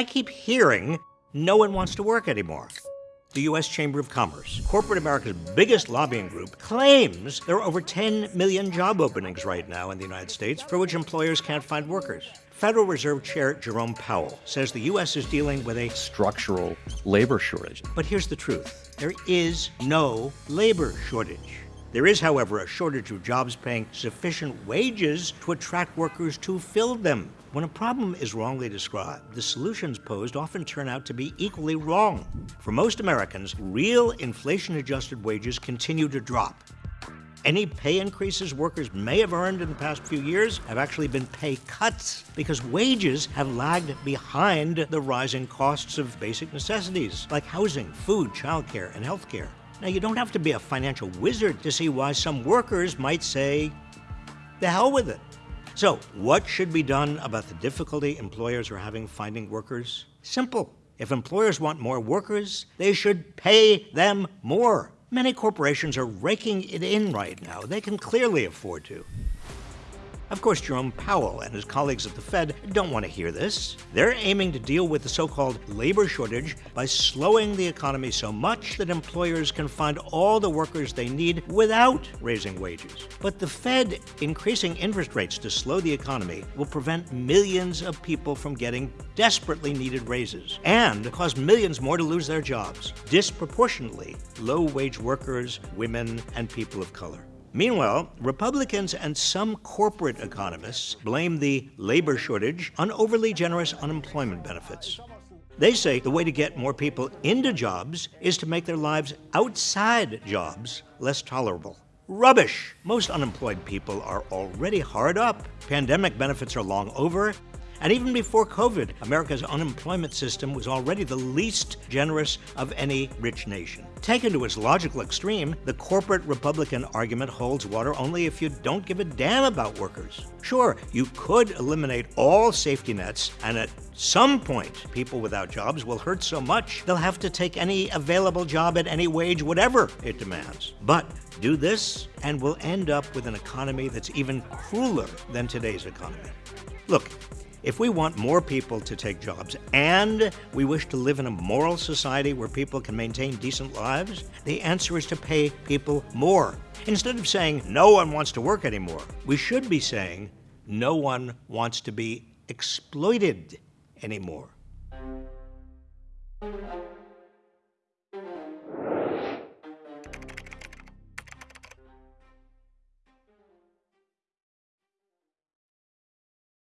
I keep hearing no one wants to work anymore. The U.S. Chamber of Commerce, corporate America's biggest lobbying group, claims there are over 10 million job openings right now in the United States for which employers can't find workers. Federal Reserve Chair Jerome Powell says the U.S. is dealing with a structural labor shortage. But here's the truth there is no labor shortage. There is, however, a shortage of jobs paying sufficient wages to attract workers to fill them. When a problem is wrongly described, the solutions posed often turn out to be equally wrong. For most Americans, real inflation adjusted wages continue to drop. Any pay increases workers may have earned in the past few years have actually been pay cuts because wages have lagged behind the rising costs of basic necessities like housing, food, childcare, and healthcare. Now, you don't have to be a financial wizard to see why some workers might say, the hell with it. So, what should be done about the difficulty employers are having finding workers? Simple. If employers want more workers, they should pay them more. Many corporations are raking it in right now. They can clearly afford to. Of course, Jerome Powell and his colleagues at the Fed don't want to hear this. They're aiming to deal with the so called labor shortage by slowing the economy so much that employers can find all the workers they need without raising wages. But the Fed increasing interest rates to slow the economy will prevent millions of people from getting desperately needed raises and cause millions more to lose their jobs, disproportionately low wage workers, women, and people of color. Meanwhile, Republicans and some corporate economists blame the labor shortage on overly generous unemployment benefits. They say the way to get more people into jobs is to make their lives outside jobs less tolerable. Rubbish! Most unemployed people are already hard up. Pandemic benefits are long over, and even before COVID, America's unemployment system was already the least generous of any rich nation. Taken to its logical extreme, the corporate Republican argument holds water only if you don't give a damn about workers. Sure, you could eliminate all safety nets, and at some point, people without jobs will hurt so much they'll have to take any available job at any wage, whatever it demands. But do this, and we'll end up with an economy that's even crueler than today's economy. Look, if we want more people to take jobs and we wish to live in a moral society where people can maintain decent lives, the answer is to pay people more. Instead of saying no one wants to work anymore, we should be saying no one wants to be exploited anymore.